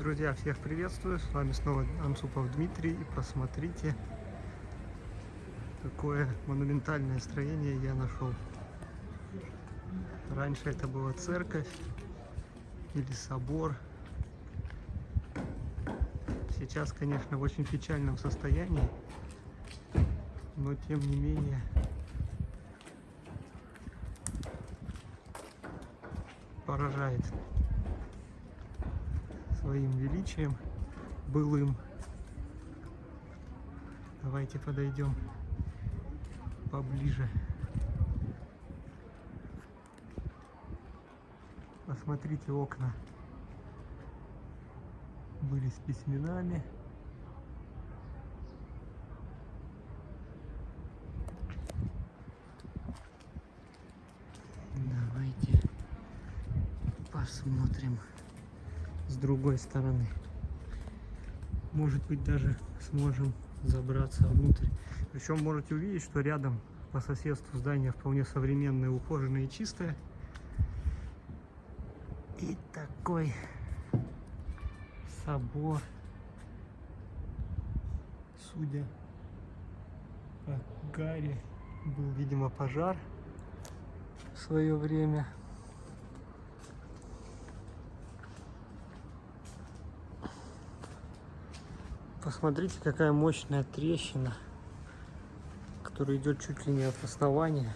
Друзья, всех приветствую, с вами снова Ансупов Дмитрий и посмотрите, какое монументальное строение я нашел. Раньше это была церковь или собор. Сейчас, конечно, в очень печальном состоянии, но тем не менее поражает своим величием былым. Давайте подойдем поближе. Посмотрите окна. Были с письменами. Давайте посмотрим с другой стороны. Может быть даже сможем забраться внутрь. Причем можете увидеть, что рядом по соседству здание вполне современное, ухоженное и чистое. И такой собор, судя по Гарри, был, видимо, пожар в свое время. Посмотрите, какая мощная трещина, которая идет чуть ли не от основания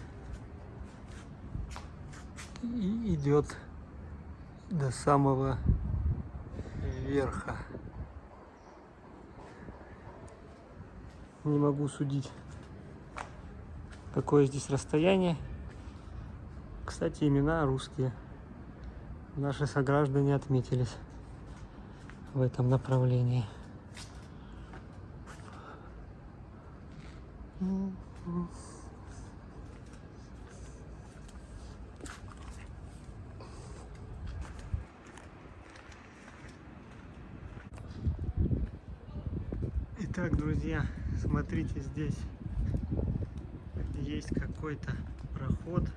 и идет до самого верха. Не могу судить, какое здесь расстояние. Кстати, имена русские. Наши сограждане отметились в этом направлении. Итак, друзья, смотрите, здесь есть какой-то проход.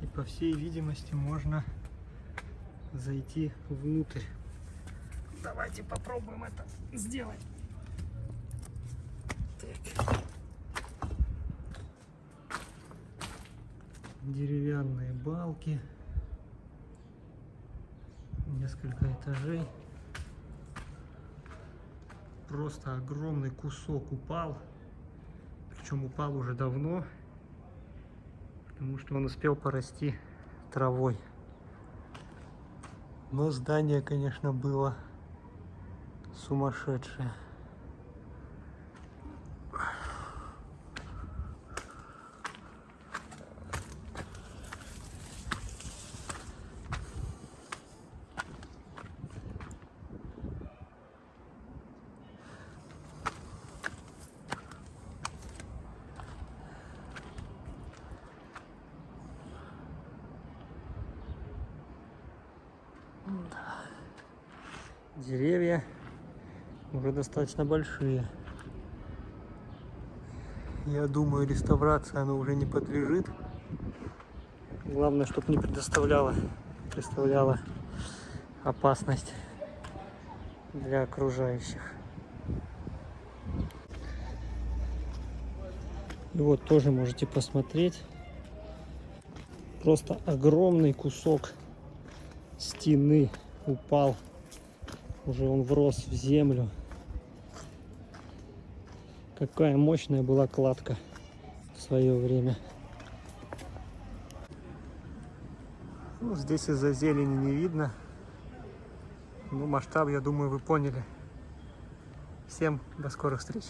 И по всей видимости можно зайти внутрь. Давайте попробуем это сделать. Деревянные балки. Несколько этажей. Просто огромный кусок упал. Причем упал уже давно. Потому что он успел порасти травой. Но здание, конечно, было сумасшедшее. Деревья уже достаточно большие. Я думаю, реставрация она уже не подлежит. Главное, чтобы не предоставляла, представляла опасность для окружающих. И вот тоже можете посмотреть. Просто огромный кусок стены упал. Уже он врос в землю. Какая мощная была кладка в свое время. Ну, здесь из-за зелени не видно. Ну, масштаб, я думаю, вы поняли. Всем до скорых встреч.